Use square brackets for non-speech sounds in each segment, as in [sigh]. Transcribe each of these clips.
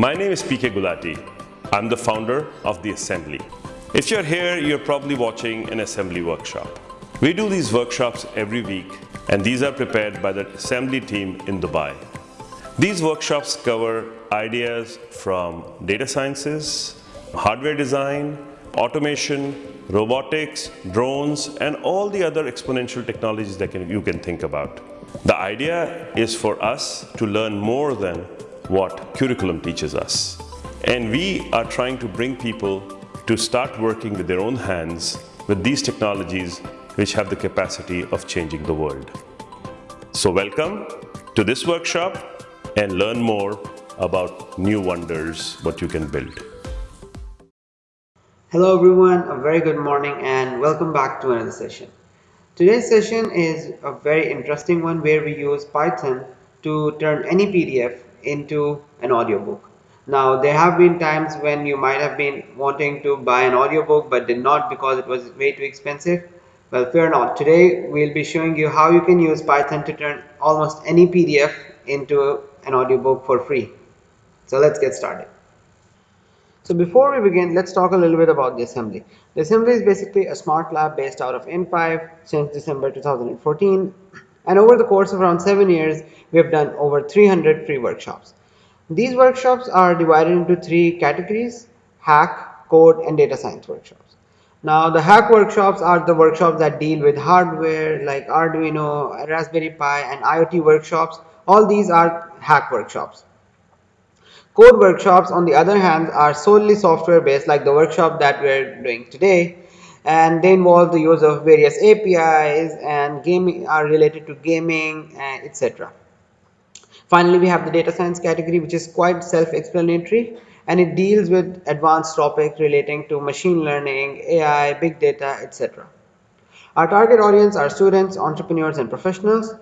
My name is PK Gulati. I'm the founder of The Assembly. If you're here, you're probably watching an assembly workshop. We do these workshops every week and these are prepared by the assembly team in Dubai. These workshops cover ideas from data sciences, hardware design, automation, robotics, drones, and all the other exponential technologies that can, you can think about. The idea is for us to learn more than what curriculum teaches us. And we are trying to bring people to start working with their own hands with these technologies which have the capacity of changing the world. So welcome to this workshop and learn more about new wonders, what you can build. Hello everyone, a very good morning and welcome back to another session. Today's session is a very interesting one where we use Python to turn any PDF into an audiobook. Now there have been times when you might have been wanting to buy an audiobook but did not because it was way too expensive. Well fear not, today we'll be showing you how you can use Python to turn almost any PDF into an audiobook for free. So let's get started. So before we begin, let's talk a little bit about the assembly. The assembly is basically a smart lab based out of in5 since December 2014. And over the course of around seven years, we have done over 300 free workshops. These workshops are divided into three categories, hack, code, and data science workshops. Now the hack workshops are the workshops that deal with hardware like Arduino, Raspberry Pi, and IoT workshops. All these are hack workshops. Code workshops on the other hand are solely software based like the workshop that we're doing today and they involve the use of various APIs and gaming are related to gaming uh, etc. Finally we have the data science category which is quite self-explanatory and it deals with advanced topics relating to machine learning, AI, big data etc. Our target audience are students, entrepreneurs and professionals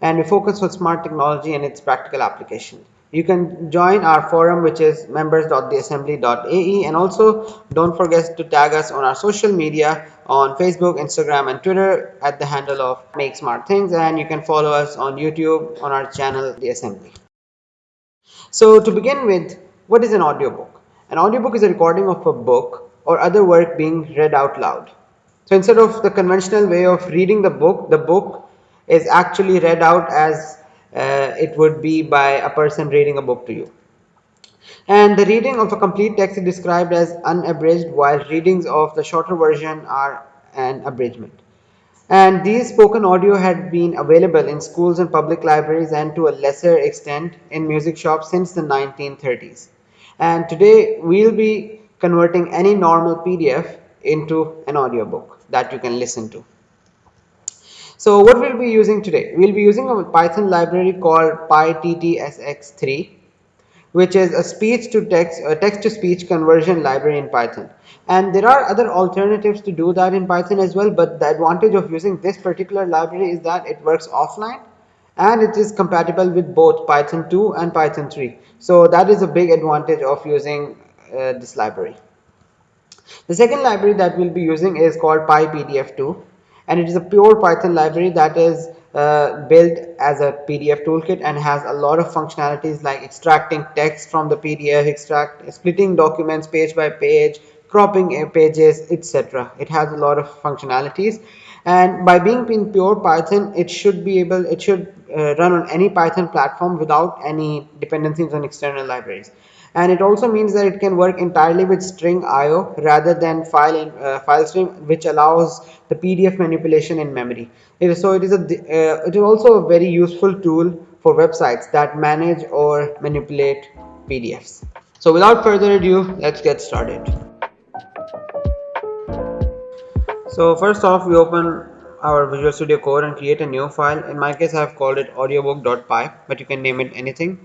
and we focus on smart technology and its practical application. You can join our forum which is members.theassembly.ae and also don't forget to tag us on our social media on Facebook, Instagram and Twitter at the handle of Make Smart Things and you can follow us on YouTube on our channel The Assembly. So to begin with, what is an audiobook? An audiobook is a recording of a book or other work being read out loud. So instead of the conventional way of reading the book, the book is actually read out as uh, it would be by a person reading a book to you. And the reading of a complete text is described as unabridged while readings of the shorter version are an abridgment. And these spoken audio had been available in schools and public libraries and to a lesser extent in music shops since the 1930s. And today we'll be converting any normal PDF into an audiobook that you can listen to. So what we'll be using today? We'll be using a Python library called PyTTSX3 which is a speech to text a text to speech conversion library in Python. And there are other alternatives to do that in Python as well but the advantage of using this particular library is that it works offline and it is compatible with both Python 2 and Python 3. So that is a big advantage of using uh, this library. The second library that we'll be using is called PyPDF2 and it is a pure Python library that is uh, built as a PDF toolkit and has a lot of functionalities like extracting text from the PDF, extract, splitting documents page by page, cropping pages, etc. It has a lot of functionalities and by being in pure Python, it should be able, it should uh, run on any Python platform without any dependencies on external libraries and it also means that it can work entirely with string IO rather than file in, uh, file stream which allows the PDF manipulation in memory. So it is a uh, it is also a very useful tool for websites that manage or manipulate PDFs. So without further ado, let's get started. So first off, we open our Visual Studio Code and create a new file. In my case, I have called it audiobook.py, but you can name it anything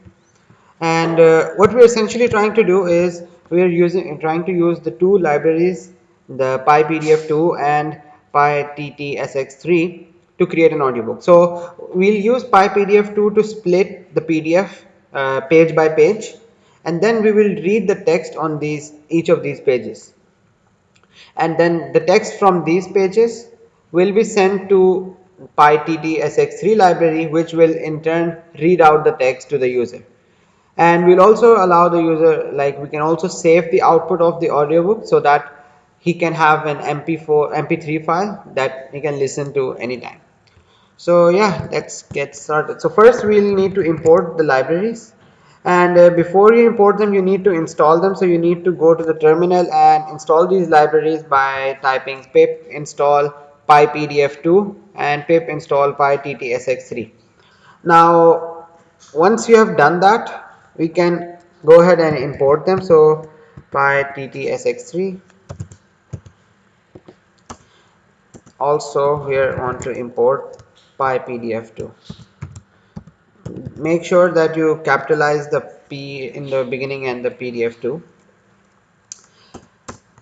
and uh, what we're essentially trying to do is we're using trying to use the two libraries the pypdf2 and pyttsx3 to create an audiobook. So we'll use pypdf2 to split the pdf uh, page by page and then we will read the text on these each of these pages. And then the text from these pages will be sent to pyttsx3 library which will in turn read out the text to the user and we'll also allow the user like we can also save the output of the audiobook so that he can have an mp4 mp3 file that he can listen to anytime. So yeah let's get started. So first we'll need to import the libraries. And uh, before you import them you need to install them. So you need to go to the terminal and install these libraries by typing pip install pypdf2 and pip install pyttsx3 now once you have done that we can go ahead and import them. So pyttsx3 also here want to import pypdf2 make sure that you capitalize the p in the beginning and the pdf2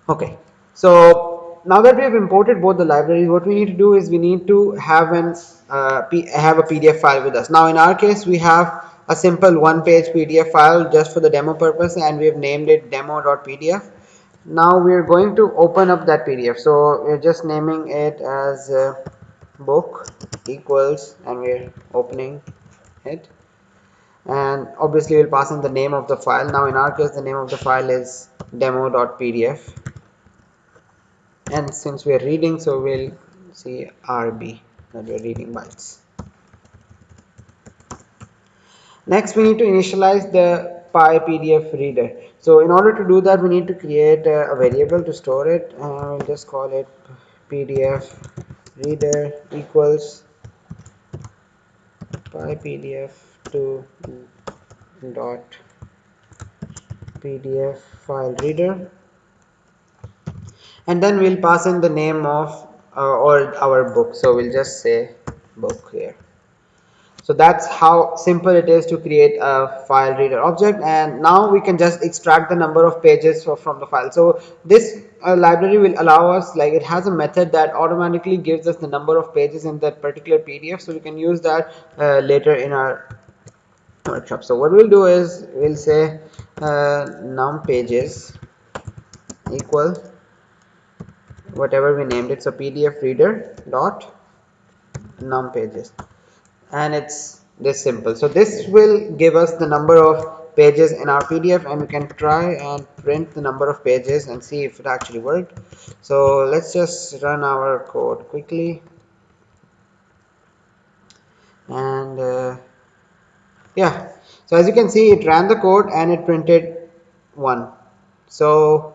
okay. So now that we have imported both the libraries what we need to do is we need to have an uh, have a pdf file with us. Now in our case we have a simple one page pdf file just for the demo purpose and we have named it demo.pdf now we are going to open up that pdf so we're just naming it as uh, book equals and we're opening it. And obviously we'll pass in the name of the file. Now in our case the name of the file is demo.pdf and since we are reading so we'll see rb that we're reading bytes next we need to initialize the pypdf reader. So in order to do that we need to create a, a variable to store it. And we'll just call it pdf reader equals pypdf to dot pdf file reader. And then we'll pass in the name of uh, or our book. So we'll just say book here so that's how simple it is to create a file reader object. And now we can just extract the number of pages from the file. So this uh, library will allow us like it has a method that automatically gives us the number of pages in that particular pdf so we can use that uh, later in our workshop. So what we'll do is we'll say uh, num pages equal whatever we named it. So pdf reader dot num pages and it's this simple. So this will give us the number of pages in our pdf and we can try and print the number of pages and see if it actually worked. So let's just run our code quickly. And uh, yeah. So as you can see it ran the code and it printed one. So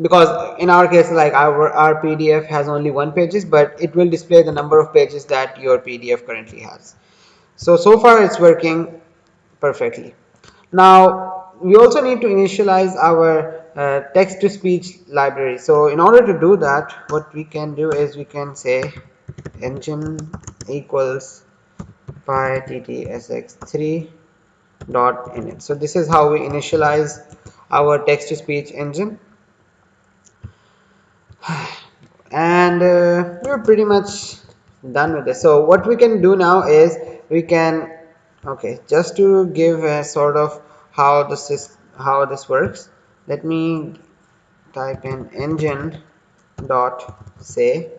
because in our case like our, our pdf has only one pages but it will display the number of pages that your pdf currently has. So so far it's working perfectly. Now we also need to initialize our uh, text to speech library. So in order to do that what we can do is we can say engine equals pyttsx3 dot init. So this is how we initialize our text to speech engine and uh, we're pretty much done with this. So what we can do now is we can okay just to give a sort of how this is how this works let me type in engine dot say.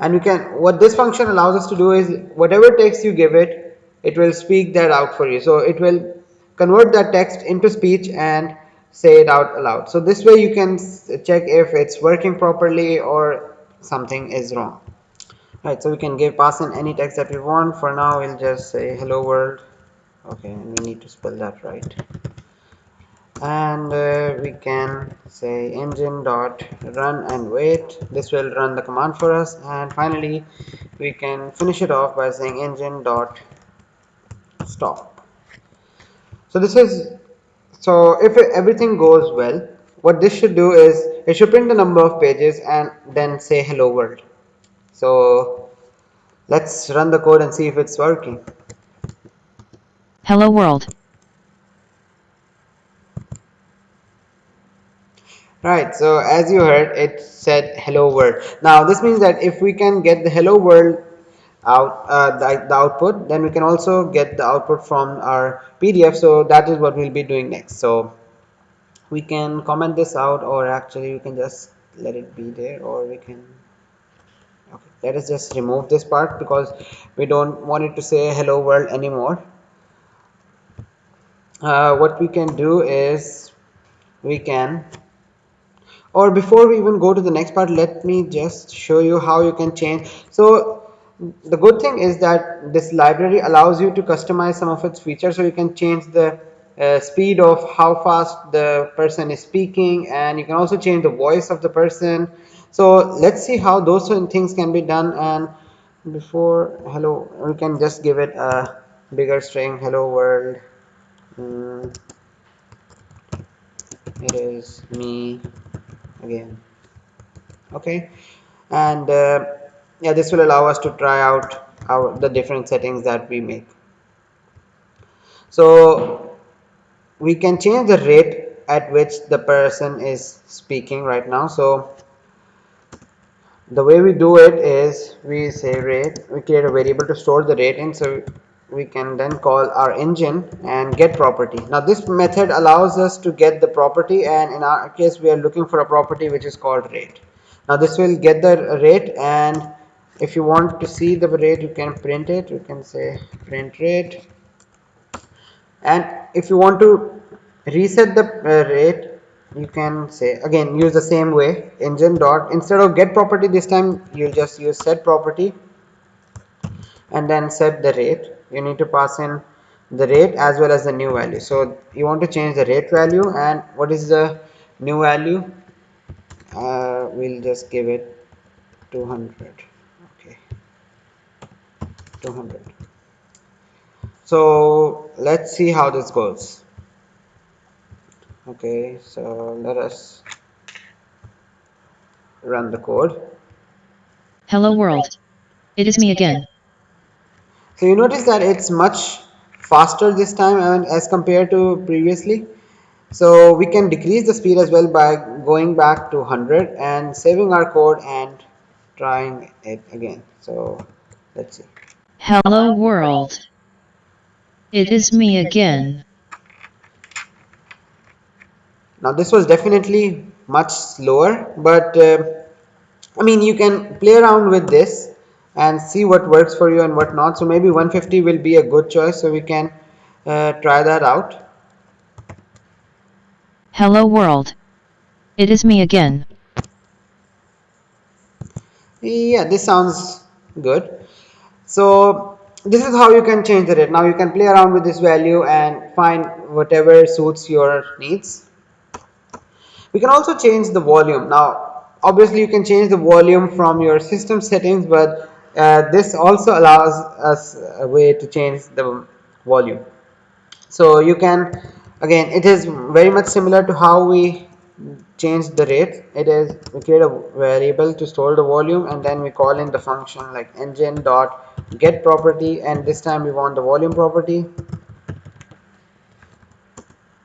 And we can what this function allows us to do is whatever text you give it it will speak that out for you. So it will convert that text into speech and say it out aloud. So this way you can check if it's working properly or something is wrong. Right so we can give pass in any text that we want. For now we'll just say hello world. Okay and we need to spell that right. And uh, we can say engine dot run and wait. This will run the command for us. And finally we can finish it off by saying engine dot stop. So this is so if everything goes well what this should do is it should print the number of pages and then say hello world. So let's run the code and see if it's working. Hello world. Right so as you heard it said hello world. Now this means that if we can get the hello world out uh, the, the output then we can also get the output from our PDF. So that is what we'll be doing next. So we can comment this out or actually we can just let it be there or we can okay let us just remove this part because we don't want it to say hello world anymore. Uh, what we can do is we can or before we even go to the next part let me just show you how you can change. So the good thing is that this library allows you to customize some of its features so you can change the uh, speed of how fast the person is speaking and you can also change the voice of the person. So let's see how those things can be done and before hello we can just give it a bigger string. Hello world. Mm, it is me again. Okay. And uh, yeah this will allow us to try out our the different settings that we make. So we can change the rate at which the person is speaking right now. So the way we do it is we say rate we create a variable to store the rate in so we can then call our engine and get property. Now this method allows us to get the property and in our case we are looking for a property which is called rate. Now this will get the rate and if you want to see the rate you can print it. You can say print rate. And if you want to reset the uh, rate you can say again use the same way engine dot. Instead of get property this time you'll just use set property and then set the rate. You need to pass in the rate as well as the new value. So you want to change the rate value and what is the new value? Uh, we'll just give it 200 okay 200 so let's see how this goes. Okay so let us run the code. Hello world. It is me again. so you notice that it's much faster this time and as compared to previously. So we can decrease the speed as well by going back to 100 and saving our code and trying it again. So let's see Hello world. It is me again. now this was definitely much slower but uh, I mean you can play around with this and see what works for you and what not so maybe 150 will be a good choice so we can uh, try that out Hello world. It is me again. yeah this sounds good so this is how you can change the rate. Now you can play around with this value and find whatever suits your needs. We can also change the volume. Now obviously you can change the volume from your system settings but uh, this also allows us a way to change the volume. So you can again it is very much similar to how we change the rate. It is we create a variable to store the volume and then we call in the function like engine dot get property and this time we want the volume property.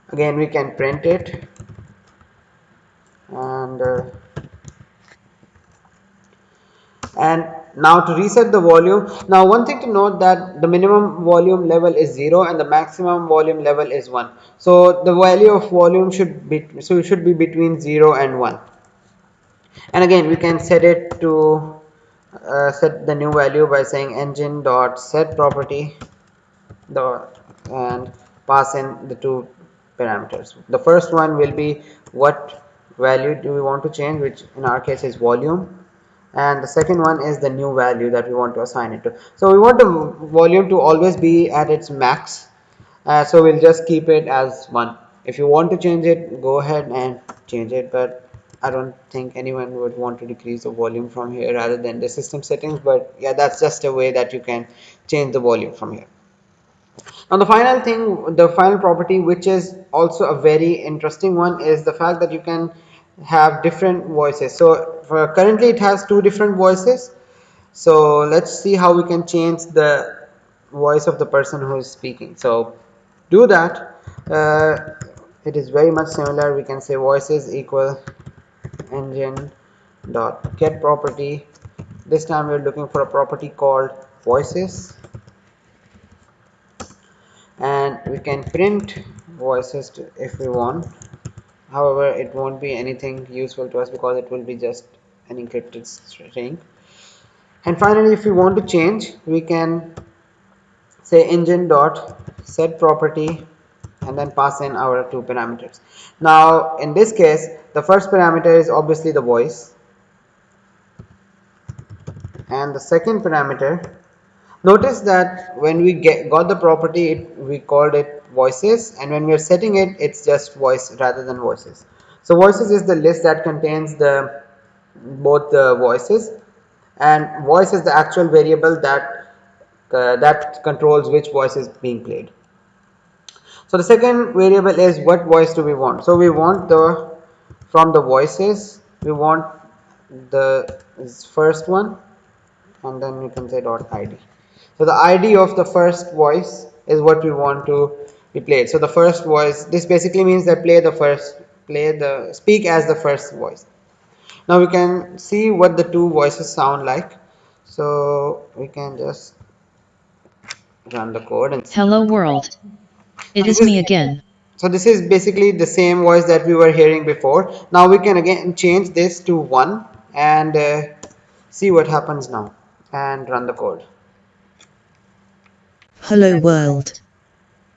Again we can print it. And uh, and now to reset the volume. Now one thing to note that the minimum volume level is 0 and the maximum volume level is 1 so the value of volume should be so it should be between 0 and 1 and again we can set it to uh, set the new value by saying engine dot set property dot and pass in the two parameters. The first one will be what value do we want to change which in our case is volume. And the second one is the new value that we want to assign it to. So we want the volume to always be at its max. Uh, so we'll just keep it as one. If you want to change it go ahead and change it but I don't think anyone would want to decrease the volume from here rather than the system settings but yeah that's just a way that you can change the volume from here. Now the final thing the final property which is also a very interesting one is the fact that you can have different voices. So for currently it has two different voices. So let's see how we can change the voice of the person who is speaking. So do that. Uh, it is very much similar. We can say voices equal engine dot get property. This time we're looking for a property called voices. And we can print voices to, if we want. However it won't be anything useful to us because it will be just an encrypted string and finally if we want to change we can say engine dot set property and then pass in our two parameters. Now in this case the first parameter is obviously the voice. And the second parameter notice that when we get got the property it, we called it voices. And when we are setting it it's just voice rather than voices. So voices is the list that contains the both the voices. And voice is the actual variable that uh, that controls which voice is being played so the second variable is what voice do we want? So we want the from the voices we want the first one and then we can say dot id so the id of the first voice is what we want to be played. So the first voice this basically means that play the first play the speak as the first voice. Now we can see what the two voices sound like. So we can just run the code and Hello world. It is me again. so this is basically the same voice that we were hearing before now we can again change this to 1 and uh, see what happens now and run the code Hello world.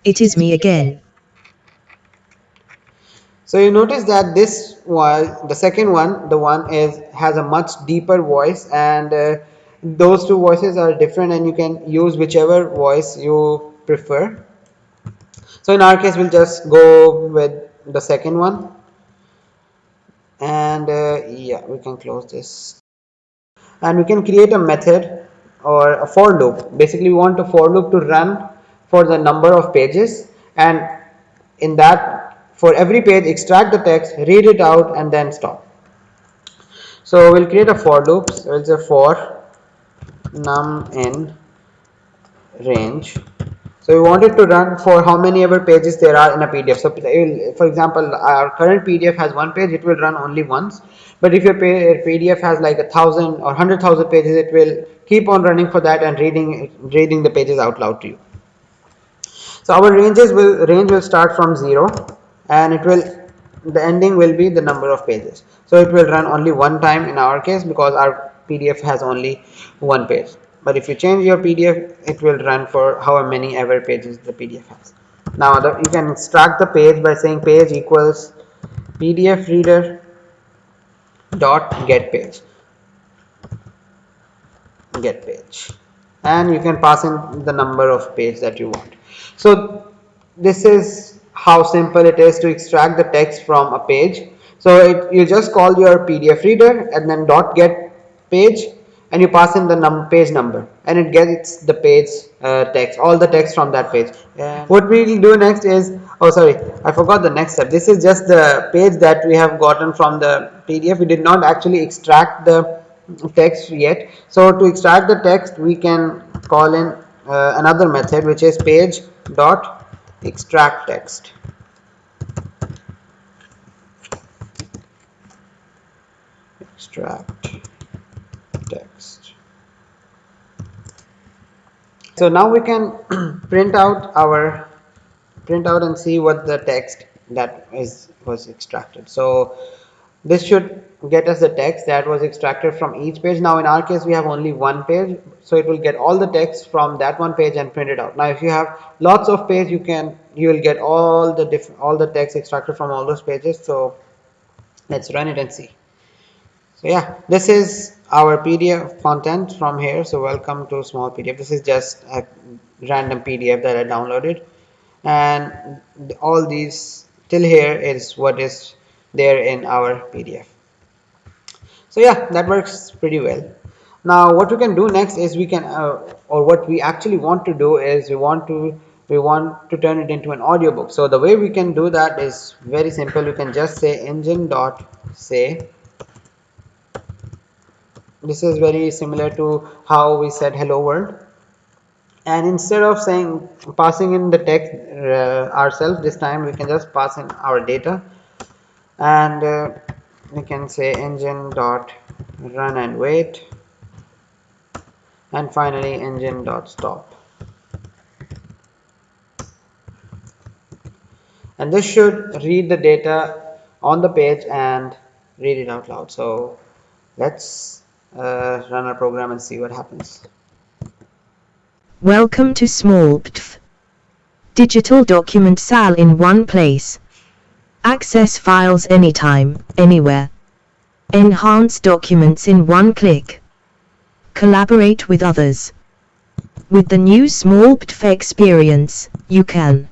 It is me again. so you notice that this was the second one the one is has a much deeper voice and uh, those two voices are different and you can use whichever voice you prefer so in our case we'll just go with the second one. And uh, yeah we can close this. And we can create a method or a for loop. Basically we want a for loop to run for the number of pages. And in that for every page extract the text read it out and then stop. So we'll create a for loop. So it's a for num in range so we want it to run for how many ever pages there are in a pdf so for example our current pdf has one page it will run only once. But if your pdf has like a thousand or hundred thousand pages it will keep on running for that and reading reading the pages out loud to you. So our ranges will range will start from 0 and it will the ending will be the number of pages. So it will run only one time in our case because our pdf has only one page but if you change your pdf it will run for however many ever pages the pdf has. Now the, you can extract the page by saying page equals pdf reader dot get page. Get page. And you can pass in the number of page that you want. So this is how simple it is to extract the text from a page. So it, you just call your pdf reader and then dot get page and you pass in the num page number. And it gets the page uh, text all the text from that page. Yeah. what we will do next is oh sorry i forgot the next step. This is just the page that we have gotten from the pdf we did not actually extract the text yet. So to extract the text we can call in uh, another method which is page dot extract text. Extract text so now we can [clears throat] print out our print out and see what the text that is was extracted. So this should get us the text that was extracted from each page. Now in our case we have only one page. So it will get all the text from that one page and print it out. Now if you have lots of page you can you will get all the different all the text extracted from all those pages. So let's run it and see so yeah this is our pdf content from here. So welcome to small pdf this is just a random pdf that i downloaded. And all these till here is what is there in our pdf so yeah that works pretty well. Now what we can do next is we can uh, or what we actually want to do is we want to we want to turn it into an audiobook. So the way we can do that is very simple. You can just say engine dot say this is very similar to how we said hello world. And instead of saying passing in the text uh, ourselves this time we can just pass in our data. And uh, we can say engine dot run and wait. And finally engine dot stop. And this should read the data on the page and read it out loud. So let's uh, run our program and see what happens Welcome to Small PDF. Digital document SAL in one place. Access files anytime, anywhere. Enhance documents in one click. Collaborate with others. With the new Small PDF experience, you can.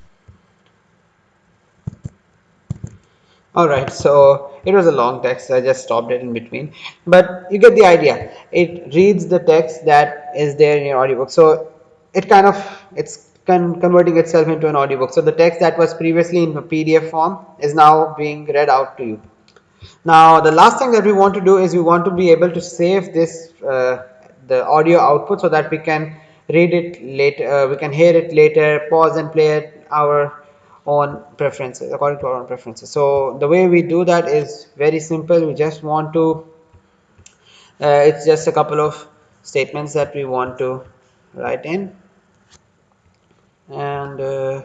Alright, so it was a long text, I just stopped it in between. But you get the idea. It reads the text that is there in your audiobook. So it kind of, it's con converting itself into an audiobook. So the text that was previously in a PDF form is now being read out to you. Now the last thing that we want to do is we want to be able to save this uh, the audio output so that we can read it later, uh, we can hear it later, pause and play it our own preferences according to our own preferences. So the way we do that is very simple. We just want to uh, it's just a couple of statements that we want to write in and uh,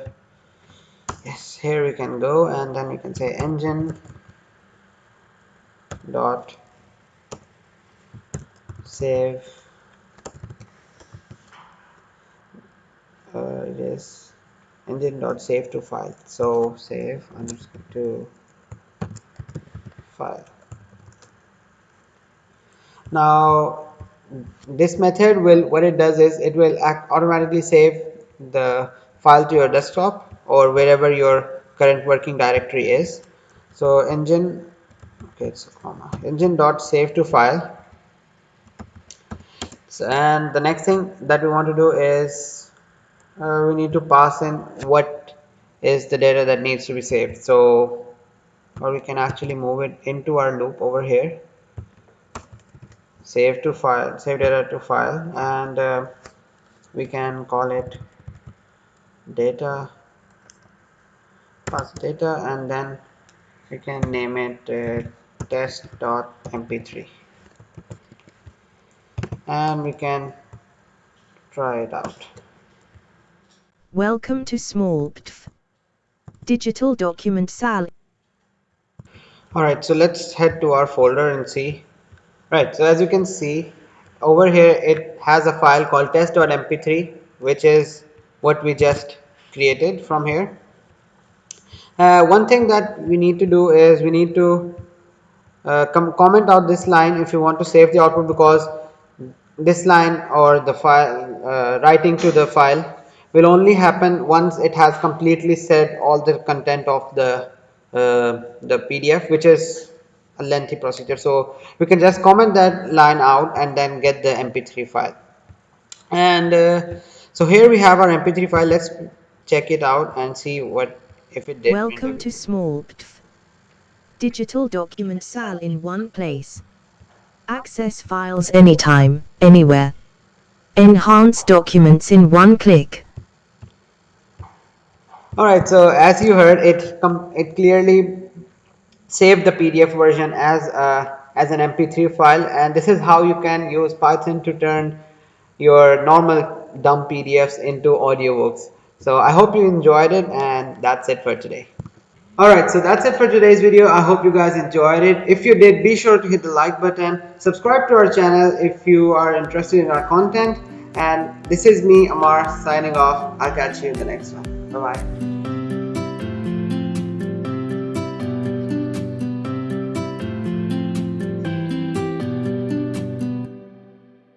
yes here we can go and then we can say engine dot save uh, it is engine dot save to file. So save underscore to file. Now this method will what it does is it will automatically save the file to your desktop or wherever your current working directory is. So engine okay it's a comma engine dot save to file. So, and the next thing that we want to do is uh, we need to pass in what is the data that needs to be saved. So or we can actually move it into our loop over here. Save to file save data to file and uh, we can call it data pass data and then we can name it uh, test.mp3 and we can try it out welcome to small digital document sal alright so let's head to our folder and see. Right so as you can see over here it has a file called test.mp3 which is what we just created from here. Uh, one thing that we need to do is we need to uh, comment out this line if you want to save the output because this line or the file uh, writing to the file will only happen once it has completely said all the content of the uh, the PDF which is a lengthy procedure. So we can just comment that line out and then get the mp3 file. And uh, so here we have our mp3 file. Let's check it out and see what if it did. Welcome to small digital document sal in one place. Access files anytime anywhere. Enhance documents in one click all right so as you heard it it clearly saved the pdf version as a as an mp3 file and this is how you can use python to turn your normal dumb PDFs into audiobooks. So I hope you enjoyed it and that's it for today. Alright, so that's it for today's video. I hope you guys enjoyed it. If you did, be sure to hit the like button. Subscribe to our channel if you are interested in our content. And this is me, Amar, signing off. I'll catch you in the next one. Bye-bye.